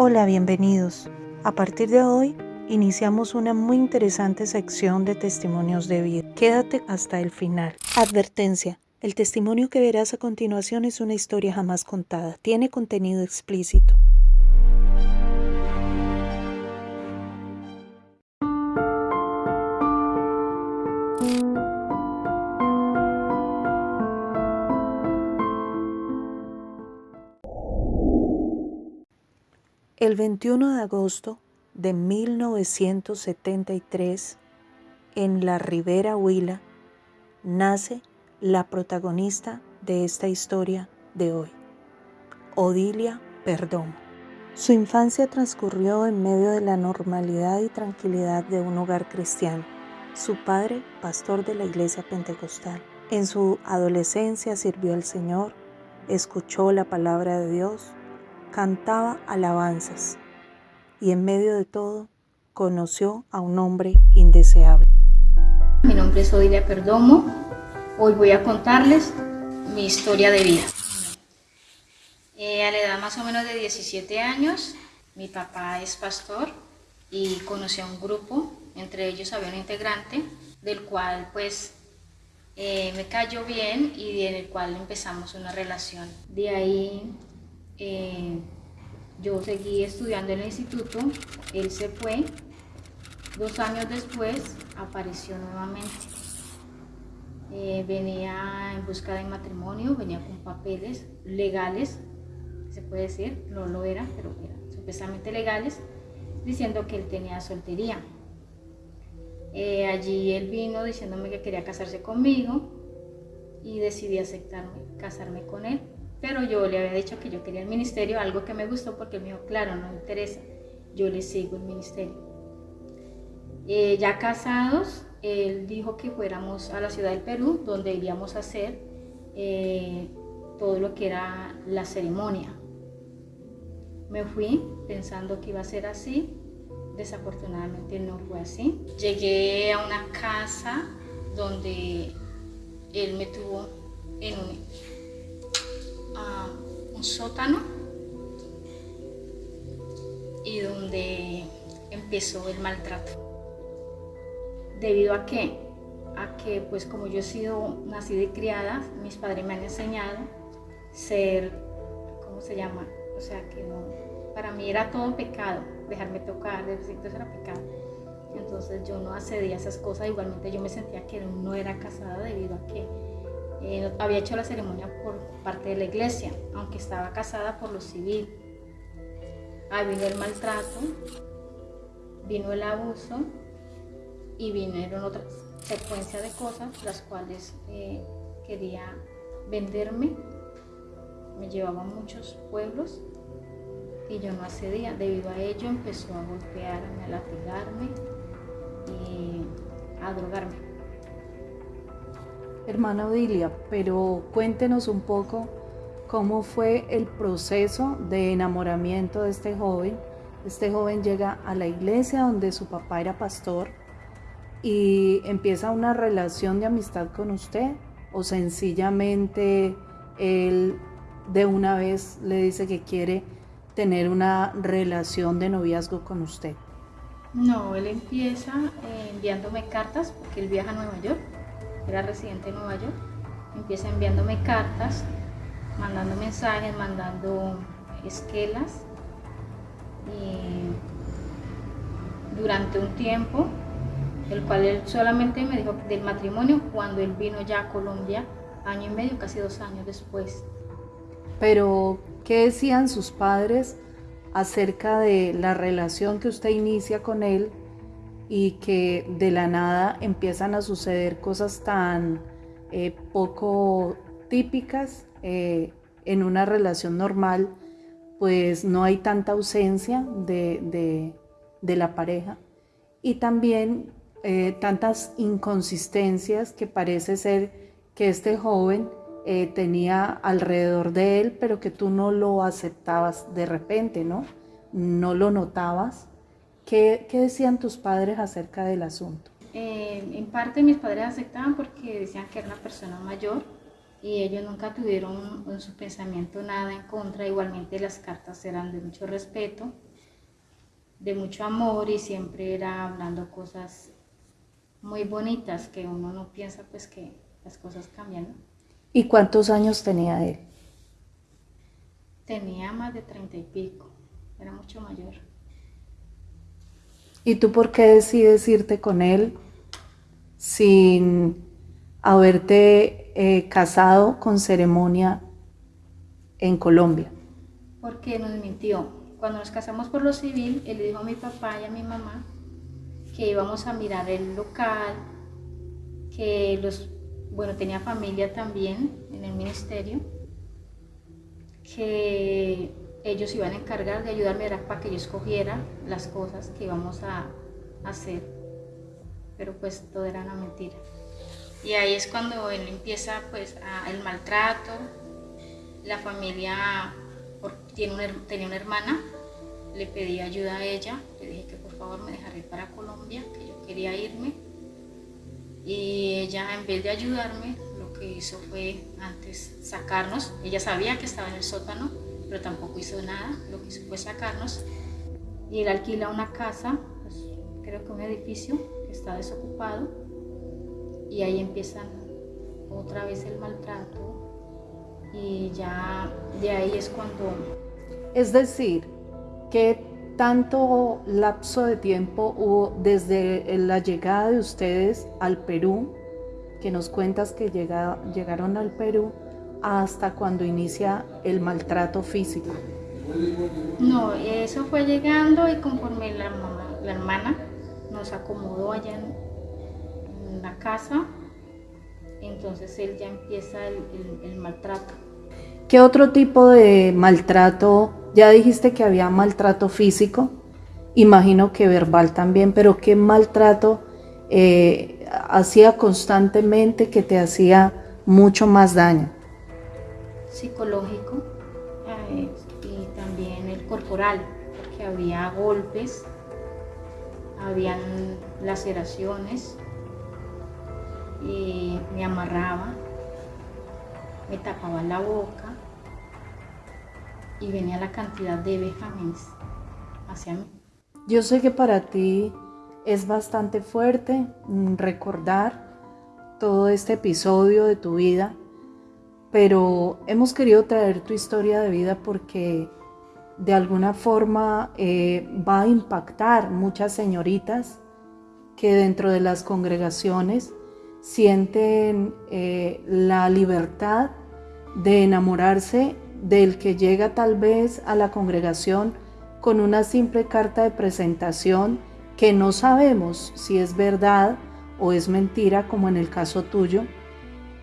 Hola, bienvenidos. A partir de hoy iniciamos una muy interesante sección de testimonios de vida. Quédate hasta el final. Advertencia. El testimonio que verás a continuación es una historia jamás contada. Tiene contenido explícito. El 21 de agosto de 1973, en la Ribera Huila, nace la protagonista de esta historia de hoy, Odilia Perdomo. Su infancia transcurrió en medio de la normalidad y tranquilidad de un hogar cristiano. Su padre, pastor de la iglesia pentecostal. En su adolescencia sirvió al Señor, escuchó la palabra de Dios cantaba alabanzas y en medio de todo conoció a un hombre indeseable. Mi nombre es Odilia Perdomo. Hoy voy a contarles mi historia de vida. Eh, a la edad más o menos de 17 años, mi papá es pastor y conocí a un grupo, entre ellos había un integrante del cual pues eh, me cayó bien y en el cual empezamos una relación. De ahí eh, yo seguí estudiando en el instituto, él se fue, dos años después apareció nuevamente. Eh, venía en busca de matrimonio, venía con papeles legales, se puede decir, no lo era, pero eran supuestamente legales, diciendo que él tenía soltería. Eh, allí él vino diciéndome que quería casarse conmigo y decidí aceptarme, casarme con él. Pero yo le había dicho que yo quería el ministerio, algo que me gustó porque me dijo, claro, no me interesa, yo le sigo el ministerio. Eh, ya casados, él dijo que fuéramos a la ciudad del Perú, donde iríamos a hacer eh, todo lo que era la ceremonia. Me fui pensando que iba a ser así, desafortunadamente no fue así. Llegué a una casa donde él me tuvo en un un sótano y donde empezó el maltrato. ¿Debido a qué? A que pues como yo he sido nacida y criada, mis padres me han enseñado ser, ¿cómo se llama? O sea que no, para mí era todo pecado, dejarme tocar, eso era pecado. Entonces yo no accedía a esas cosas, igualmente yo me sentía que no era casada debido a que eh, había hecho la ceremonia por parte de la iglesia, aunque estaba casada por lo civil. Ahí vino el maltrato, vino el abuso y vinieron otras secuencia de cosas las cuales eh, quería venderme. Me llevaba a muchos pueblos y yo no accedía. Debido a ello empezó a golpearme, a latigarme y a drogarme. Hermana Odilia, pero cuéntenos un poco cómo fue el proceso de enamoramiento de este joven. Este joven llega a la iglesia donde su papá era pastor y empieza una relación de amistad con usted o sencillamente él de una vez le dice que quiere tener una relación de noviazgo con usted. No, él empieza eh, enviándome cartas porque él viaja a Nueva York era residente en Nueva York, empieza enviándome cartas, mandando mensajes, mandando esquelas. Y durante un tiempo, el cual él solamente me dijo del matrimonio cuando él vino ya a Colombia, año y medio, casi dos años después. Pero, ¿qué decían sus padres acerca de la relación que usted inicia con él y que de la nada empiezan a suceder cosas tan eh, poco típicas eh, en una relación normal, pues no hay tanta ausencia de, la pareja y también eh, tantas inconsistencias que parece ser que este joven tenía alrededor de él, pero que tú no lo aceptabas de repente, ¿no? No lo notabas ¿Qué, decían tus padres acerca del asunto? Eh, en parte mis padres aceptaban porque decían que era una persona mayor y ellos nunca tuvieron en su pensamiento nada en contra, igualmente las cartas eran de mucho respeto, de mucho amor y siempre era hablando cosas muy bonitas que uno no piensa pues que las cosas cambian. ¿Y cuántos años tenía él? Tenía más de treinta y pico, era mucho mayor. ¿Y tú por qué decides irte con él sin haberte eh, casado con ceremonia en Colombia? Porque nos mintió. Cuando nos casamos por lo civil, él dijo a mi papá y a mi mamá que íbamos a mirar el local, que los, bueno, tenía familia también en el ministerio, que ellos iban a encargar de ayudarme para que yo escogiera las cosas que íbamos a hacer, pero pues todo era una mentira. Y ahí es cuando él empieza pues el maltrato, la familia tiene tenía una hermana, le pedí ayuda a ella, le dije que por favor me dejara ir para Colombia, que yo quería irme. Y ella en vez de ayudarme, lo que hizo fue antes sacarnos, ella sabía que estaba en el sótano, pero tampoco hizo nada, lo que hizo fue sacarnos. Y él alquila una casa, pues, creo que un edificio que está desocupado, y ahí empiezan otra vez el maltrato y ya de ahí es cuando... Es decir, que tanto lapso de tiempo hubo desde la llegada de ustedes al Perú, que nos cuentas que llegaron al Perú, hasta cuando inicia el maltrato físico? No, eso fue llegando y conforme la, la hermana nos acomodó allá en, la casa, entonces él ya empieza el, maltrato. ¿Qué otro tipo de maltrato? Ya dijiste que había maltrato físico, imagino que verbal también, pero ¿qué maltrato eh, hacía constantemente que te hacía mucho más daño? Psicológico eh, y también el corporal, porque había golpes, habían laceraciones, y me amarraba, me tapaba la boca y venía la cantidad de vejámenes hacia mí. Yo sé que para ti es bastante fuerte mm, recordar todo este episodio de tu vida, pero hemos querido traer tu historia de vida porque de alguna forma eh, va a impactar muchas señoritas que dentro de las congregaciones sienten eh, la libertad de enamorarse del que llega tal vez a la congregación con una simple carta de presentación que no sabemos si es verdad o es mentira, como en el caso tuyo,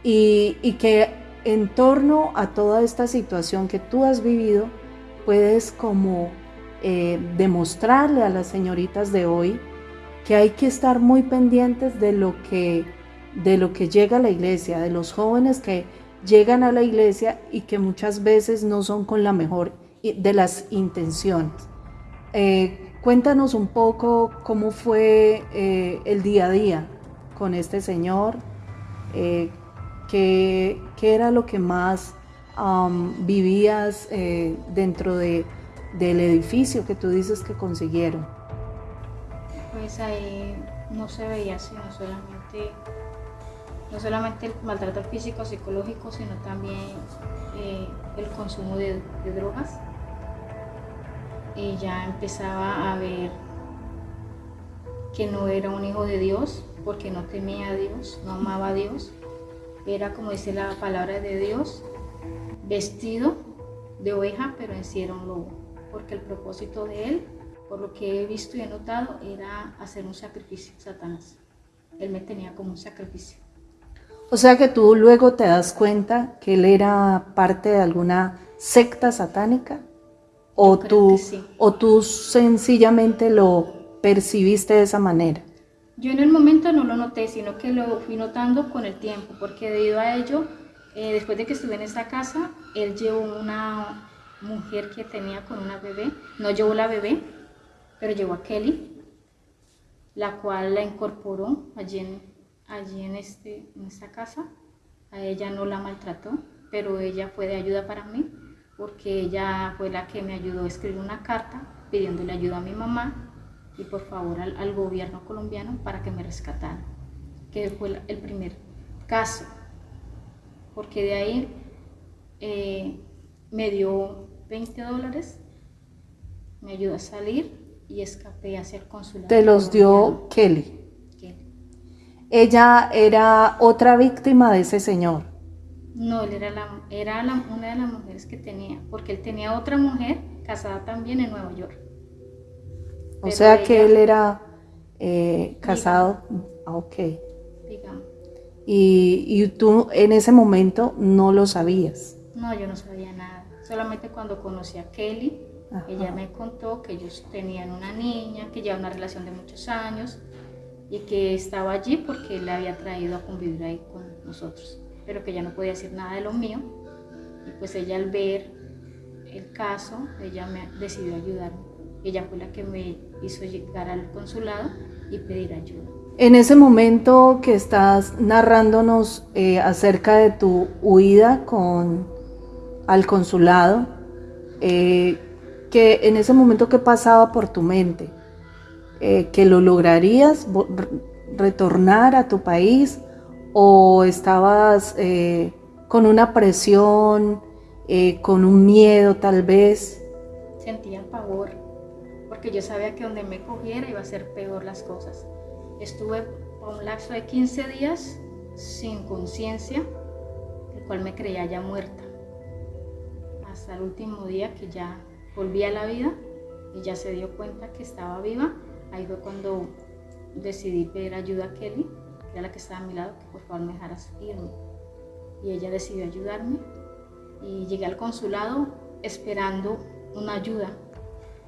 y, que en torno a toda esta situación que tú has vivido, puedes como eh, demostrarle a las señoritas de hoy que hay que estar muy pendientes de lo que de lo que llega a la iglesia, de los jóvenes que llegan a la iglesia y que muchas veces no son con la mejor de las intenciones. Eh, cuéntanos un poco cómo fue eh, el día a día con este señor, eh, qué, era lo que más vivías dentro de, del edificio que tú dices que consiguieron. Pues ahí no se veía sino solamente no solamente el maltrato físico, psicológico, sino también eh, el consumo de, drogas. Y ya empezaba a ver que no era un hijo de Dios, porque no temía a Dios, no amaba a Dios. Era, como dice la palabra de Dios, vestido de oveja, pero en sí era un lobo, porque el propósito de él, por lo que he visto y he notado, era hacer un sacrificio, Satanás. Él me tenía como un sacrificio. O sea que tú luego te das cuenta que él era parte de alguna secta satánica o tú, o tú sencillamente lo percibiste de esa manera. Yo en el momento no lo noté, sino que lo fui notando con el tiempo, porque debido a ello, eh, después de que estuve en esta casa, él llevó una mujer que tenía con una bebé, no llevó la bebé, pero llevó a Kelly, la cual la incorporó allí en, allí en, este, en esta casa, a ella no la maltrató, pero ella fue de ayuda para mí porque ella fue la que me ayudó a escribir una carta pidiéndole ayuda a mi mamá y por favor al, gobierno colombiano para que me rescataran, que fue el primer caso, porque de ahí eh, me dio 20 dólares, me ayudó a salir y escapé hacia el consulado. Te los dio Kelly. Ella era otra víctima de ese señor. No, él era, la, era una de las mujeres que tenía, porque él tenía otra mujer casada también en Nueva York. O sea que él era eh, casado. Ah, ok. Digamos. Y, y, tú en ese momento no lo sabías. No, yo no sabía nada. Solamente cuando conocí a Kelly, ella me contó que ellos tenían una niña, que lleva una relación de muchos años y que estaba allí porque él le había traído a convivir ahí con nosotros, pero que ya no podía decir nada de lo mío. Y pues ella al ver el caso, ella me decidió ayudarme. Ella fue la que me hizo llegar al consulado y pedir ayuda. En ese momento que estás narrándonos eh, acerca de tu huida con, al consulado, eh, que en ese momento que pasaba por tu mente, eh, que lo lograrías retornar a tu país o estabas eh, con una presión, eh, con un miedo tal vez? Sentía pavor, porque yo sabía que donde me cogiera iba a ser peor las cosas. Estuve por un lapso de 15 días sin conciencia, el cual me creía ya muerta, hasta el último día que ya volví a la vida y ya se dio cuenta que estaba viva Ahí fue cuando decidí pedir ayuda a Kelly, que era la que estaba a mi lado, que por favor me dejara irme. Y ella decidió ayudarme y llegué al consulado esperando una ayuda,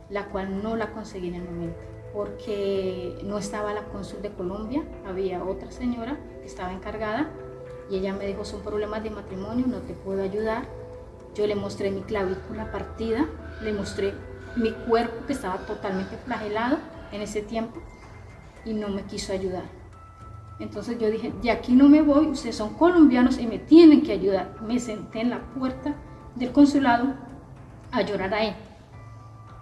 la cual no la conseguí en el momento, porque no estaba la cónsul de Colombia, había otra señora que estaba encargada y ella me dijo, son problemas de matrimonio, no te puedo ayudar. Yo le mostré mi clavícula partida, le mostré mi cuerpo que estaba totalmente flagelado en ese tiempo y no me quiso ayudar. Entonces yo dije, de aquí no me voy, ustedes son colombianos y me tienen que ayudar. Me senté en la puerta del consulado a llorar ahí.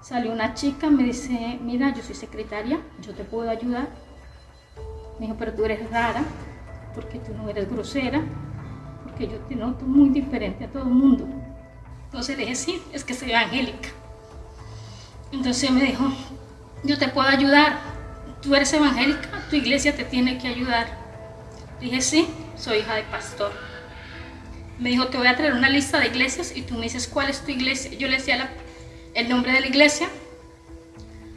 Salió una chica, me dice, mira, yo soy secretaria, yo te puedo ayudar. Me dijo, pero tú eres rara, porque tú no eres grosera, porque yo te noto muy diferente a todo el mundo. Entonces le dije, sí, es que soy evangélica. Entonces me dijo, yo te puedo ayudar. Tú eres evangélica, tu iglesia te tiene que ayudar. Dije, sí, soy hija de pastor. Me dijo, te voy a traer una lista de iglesias y tú me dices cuál es tu iglesia. Yo le decía el nombre de la iglesia,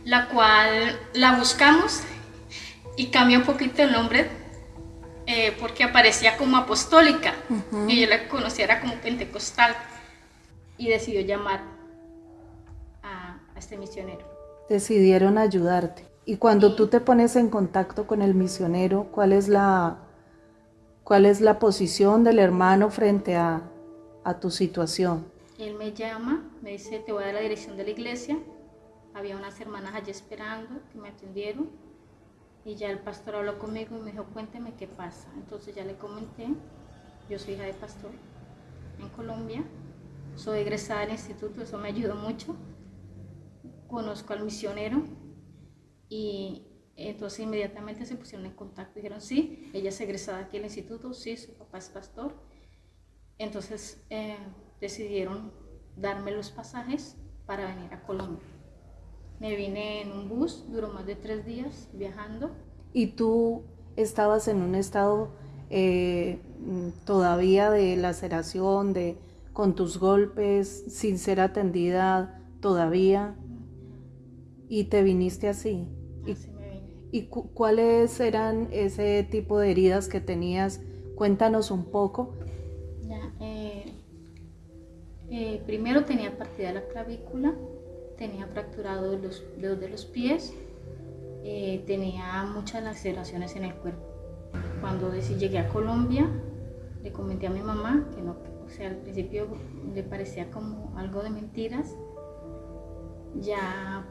la cual la buscamos y cambió un poquito el nombre eh, porque aparecía como apostólica y yo la conociera como pentecostal y decidió llamar a este misionero decidieron ayudarte. Y cuando tú te pones en contacto con el misionero, ¿cuál es la, cuál es la posición del hermano frente a, a tu situación? Él me llama, me dice, te voy a dar la dirección de la iglesia. Había unas hermanas allí esperando que me atendieron. Y ya el pastor habló conmigo y me dijo, cuénteme qué pasa. Entonces ya le comenté, yo soy hija de pastor en Colombia, soy egresada del instituto, eso me ayudó mucho conozco al misionero y entonces inmediatamente se pusieron en contacto. Dijeron, sí, ella es egresada aquí al instituto, sí, su papá es pastor. Entonces eh, decidieron darme los pasajes para venir a Colombia. Me vine en un bus, duró más de tres días viajando. ¿Y tú estabas en un estado eh, todavía de laceración, de, con tus golpes, sin ser atendida todavía? y te viniste así. ¿Y, cuáles eran ese tipo de heridas que tenías? Cuéntanos un poco. Eh, primero tenía partida la clavícula, tenía fracturado los dedos de los pies, eh, tenía muchas laceraciones en el cuerpo. Cuando llegué a Colombia, le comenté a mi mamá que no, o sea, al principio le parecía como algo de mentiras. Ya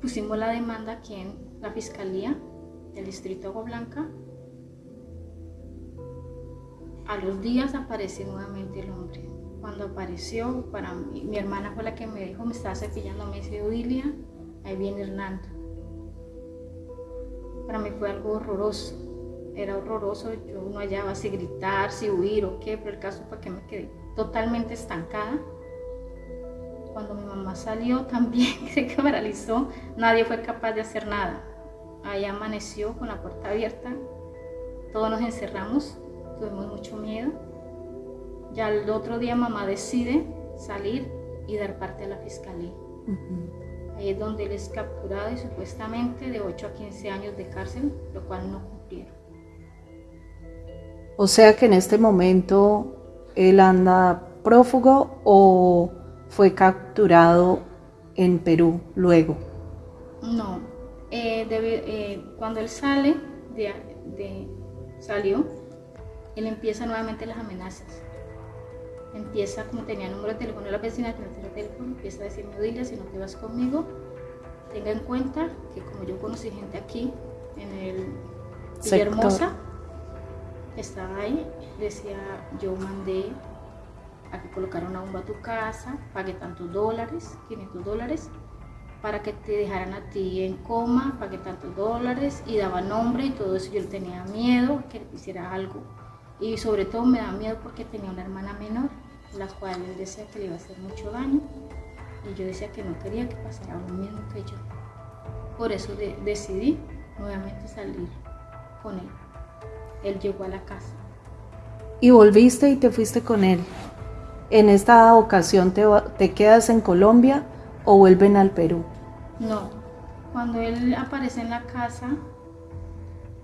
pusimos la demanda aquí en la Fiscalía del Distrito de Agua Blanca A los días apareció nuevamente el hombre. Cuando apareció, para mí, mi hermana fue la que me dijo, me estaba cepillando, me dice, Odilia, ahí viene Hernando. Para mí fue algo horroroso, era horroroso, yo no hallaba si gritar, si huir o qué, pero el caso fue que me quedé totalmente estancada. Cuando mi mamá salió también se paralizó, nadie fue capaz de hacer nada. Ahí amaneció con la puerta abierta, todos nos encerramos, tuvimos mucho miedo. Ya el otro día mamá decide salir y dar parte a la fiscalía. Ahí es donde él es capturado y supuestamente de 8 a 15 años de cárcel, lo cual no cumplieron. O sea que en este momento él anda prófugo o fue capturado en Perú luego. No, eh, eh, cuando él sale, de, salió, él empieza nuevamente las amenazas. Empieza, como tenía número de teléfono de la vecina que no tenía teléfono, empieza a decirme, Odilia, si no te vas conmigo, tenga en cuenta que como yo conocí gente aquí, en el Villa Hermosa, estaba ahí, decía, yo mandé a que colocaran una bomba a tu casa, pagué tantos dólares, 500 dólares, para que te dejaran a ti en coma, pagué tantos dólares y daba nombre y todo eso. Yo tenía miedo que le hiciera algo y sobre todo me daba miedo porque tenía una hermana menor, la cual él decía que le iba a hacer mucho daño y yo decía que no quería que pasara lo mismo que yo. Por eso decidí nuevamente salir con él. Él llegó a la casa. Y volviste y te fuiste con él. ¿En esta ocasión te, te quedas en Colombia o vuelven al Perú? No, cuando él aparece en la casa,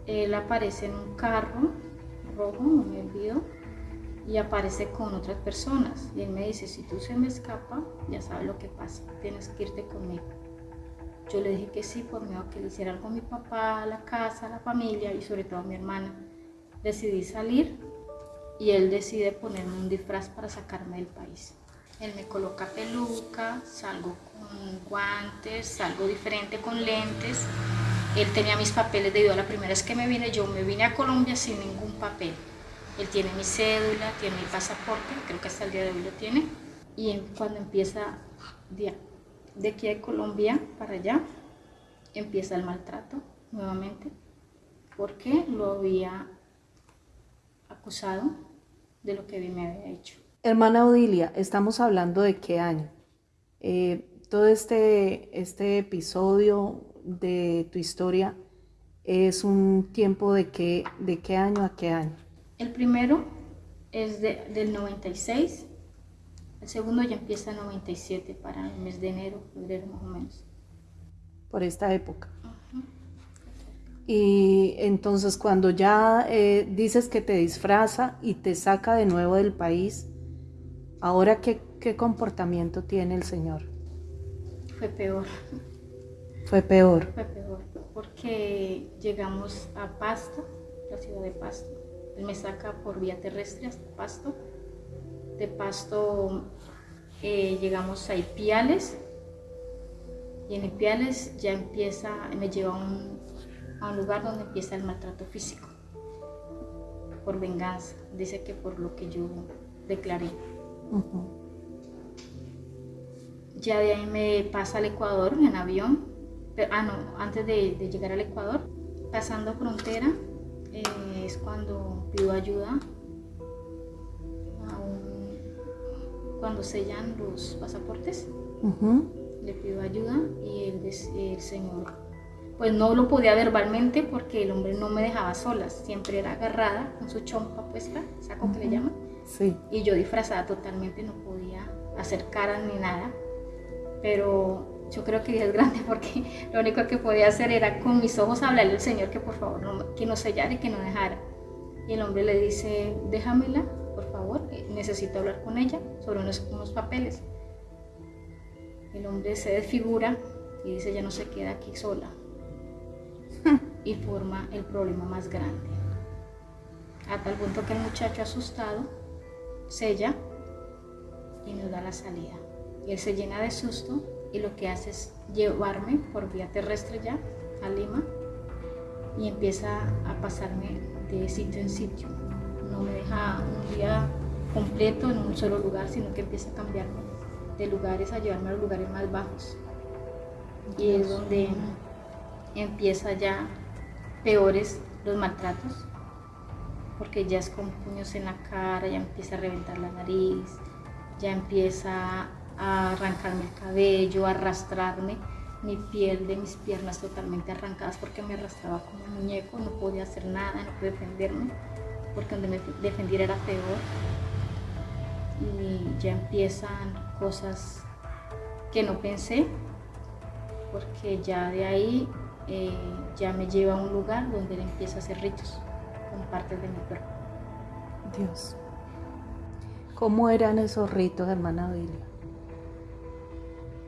él aparece en un carro rojo, no me olvido, y aparece con otras personas. Y él me dice, si tú se me escapa, ya sabes lo que pasa, tienes que irte conmigo. Yo le dije que sí, por miedo a que le hiciera algo mi papá, a la casa, a la familia y sobre todo a mi hermana. Decidí salir y él decide ponerme un disfraz para sacarme del país. Él me coloca peluca, salgo con guantes, salgo diferente con lentes. Él tenía mis papeles debido a la primera vez que me vine. Yo me vine a Colombia sin ningún papel. Él tiene mi cédula, tiene mi pasaporte, creo que hasta el día de hoy lo tiene. Y cuando empieza de, de aquí a Colombia para allá, empieza el maltrato nuevamente, porque lo había acusado de lo que me había hecho. Hermana Odilia, estamos hablando de qué año. Eh, todo este, este episodio de tu historia es un tiempo de qué, de qué año a qué año. El primero es del 96, el segundo ya empieza en 97 para el mes de enero, febrero más o menos. Por esta época. Y entonces cuando ya eh, dices que te disfraza y te saca de nuevo del país, Ahora, ¿qué, comportamiento tiene el Señor? Fue peor. Fue peor. Fue peor, porque llegamos a Pasto, la ciudad de Pasto. Él me saca por vía terrestre hasta Pasto. De Pasto eh, llegamos a Ipiales. Y en Ipiales ya empieza, me lleva a un, a un lugar donde empieza el maltrato físico. Por venganza. Dice que por lo que yo declaré. Ya de ahí me pasa al Ecuador en avión. ah, no, antes de, llegar al Ecuador, pasando frontera, eh, es cuando pido ayuda. cuando sellan los pasaportes, le pido ayuda y el, el Señor pues no lo podía verbalmente porque el hombre no me dejaba solas, siempre era agarrada con su chompa puesta, saco que le llaman, y yo disfrazada totalmente no podía hacer caras ni nada. Pero yo creo que Dios grande porque lo único que podía hacer era con mis ojos hablarle al Señor que por favor no, que no sellara y que no dejara. Y el hombre le dice, déjamela, por favor, necesito hablar con ella sobre unos, unos papeles. El hombre se desfigura y dice, ya no se queda aquí sola. y forma el problema más grande. A tal punto que el muchacho asustado sella y nos da la salida. Y él se llena de susto y lo que hace es llevarme por vía terrestre ya a Lima y empieza a pasarme de sitio en sitio. No me deja un día completo en un solo lugar, sino que empieza a cambiarme de lugares a llevarme a los lugares más bajos. Y es donde empieza ya peores los maltratos, porque ya es con puños en la cara, ya empieza a reventar la nariz, ya empieza a arrancarme el cabello, a arrastrarme mi piel de mis piernas totalmente arrancadas porque me arrastraba como un muñeco, no podía hacer nada, no podía defenderme, porque donde me defendiera era peor. Y ya empiezan cosas que no pensé, porque ya de ahí eh, ya me lleva a un lugar donde él empieza a hacer ritos con partes de mi cuerpo. Dios. ¿Cómo eran esos ritos, hermana Biblia?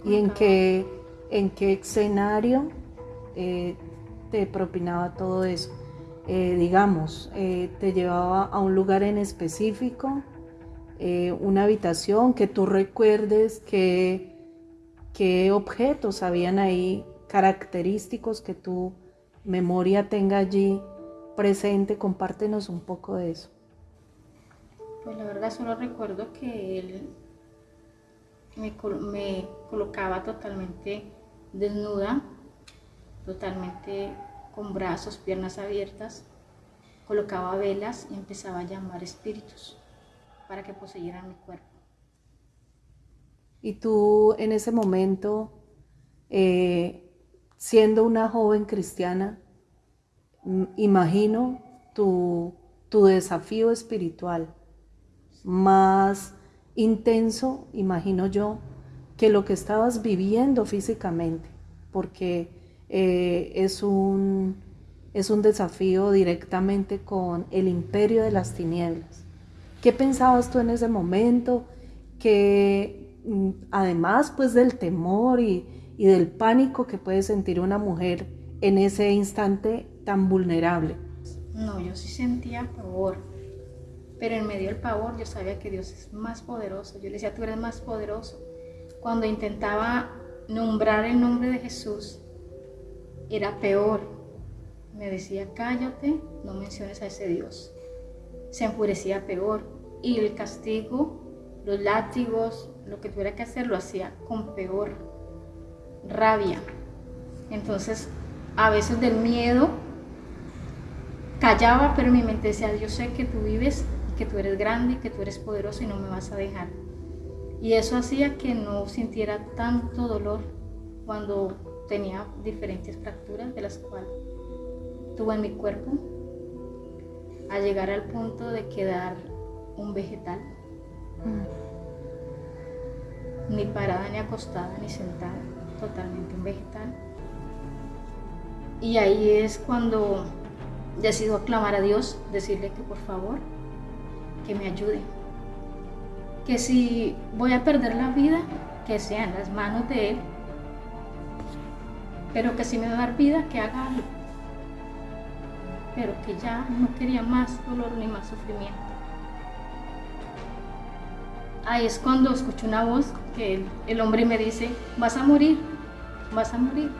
¿Y en qué, en qué escenario eh, te propinaba todo eso? Eh, digamos, eh, te llevaba a un lugar en específico, una habitación que tú recuerdes que, qué objetos habían ahí característicos que tu memoria tenga allí presente. Compártenos un poco de eso. Pues la verdad solo recuerdo que él me, colocaba totalmente desnuda, totalmente con brazos, piernas abiertas, colocaba velas y empezaba a llamar espíritus para que poseyeran mi cuerpo. Y tú en ese momento, eh, siendo una joven cristiana, imagino tu, tu desafío espiritual más intenso, imagino yo, que lo que estabas viviendo físicamente, porque eh, es, un, es un desafío directamente con el imperio de las tinieblas. ¿Qué pensabas tú en ese momento? Que mm, además pues del temor y, y del pánico que puede sentir una mujer en ese instante tan vulnerable. No, yo sí sentía pavor pero en medio del pavor yo sabía que Dios es más poderoso. Yo le decía, tú eres más poderoso. Cuando intentaba nombrar el nombre de Jesús, era peor. Me decía, cállate, no menciones a ese Dios. Se enfurecía peor. Y el castigo, los látigos, lo que tuviera que hacer, lo hacía con peor rabia. Entonces, a veces del miedo, callaba, pero mi mente decía, yo sé que tú vives que tú eres grande, que tú eres poderoso y no me vas a dejar. Y eso hacía que no sintiera tanto dolor cuando tenía diferentes fracturas de las cuales tuve en mi cuerpo, a llegar al punto de quedar un vegetal. Mm. Ni parada, ni acostada, ni sentada, totalmente un vegetal. Y ahí es cuando decido aclamar a Dios, decirle que por favor que me ayude. Que si voy a perder la vida, que sea en las manos de Él. Pero que si me va a dar vida, que haga algo. Pero que ya no quería más dolor ni más sufrimiento. Ahí es cuando escucho una voz que el, el hombre me dice, vas a morir, vas a morir.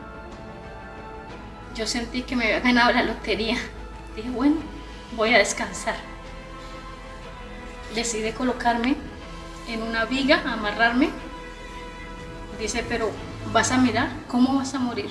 Yo sentí que me había ganado la lotería. Dije, bueno, voy a descansar decide colocarme en una viga, amarrarme. Dice, pero vas a mirar cómo vas a morir.